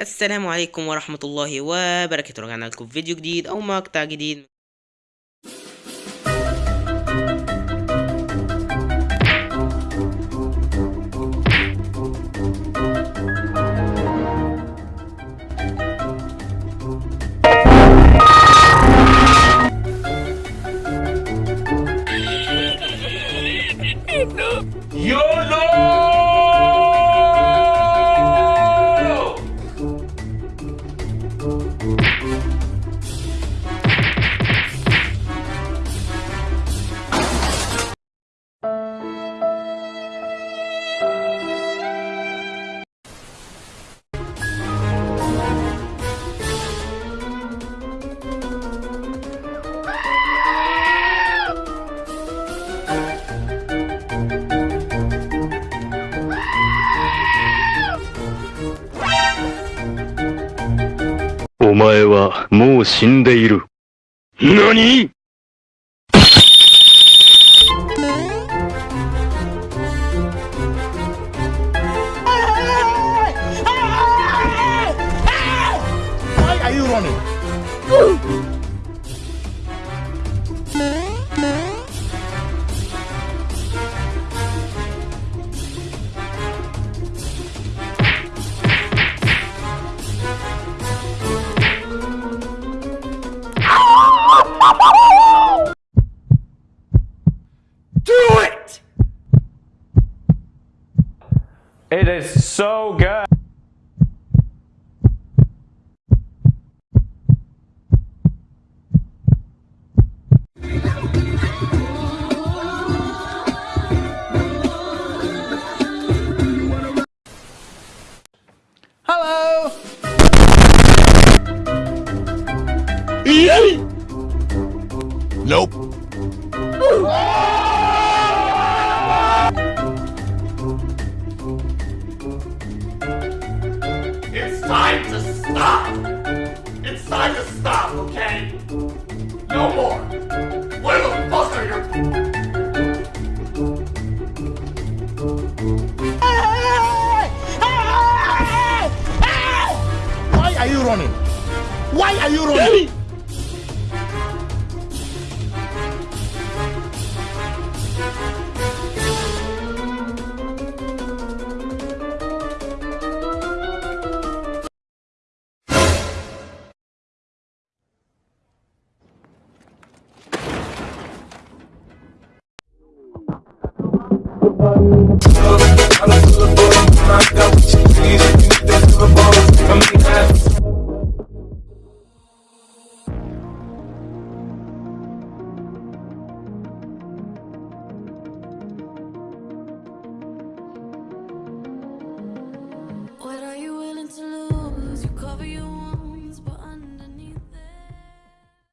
السلام عليكم ورحمة الله وبركاته رجعنا لكم في فيديو جديد أو مقطع جديد YOLO! "前はもう死んでいる。何？It is so good. Hello! Nope. Why are you running? Why are you running? What are you willing to lose? You cover your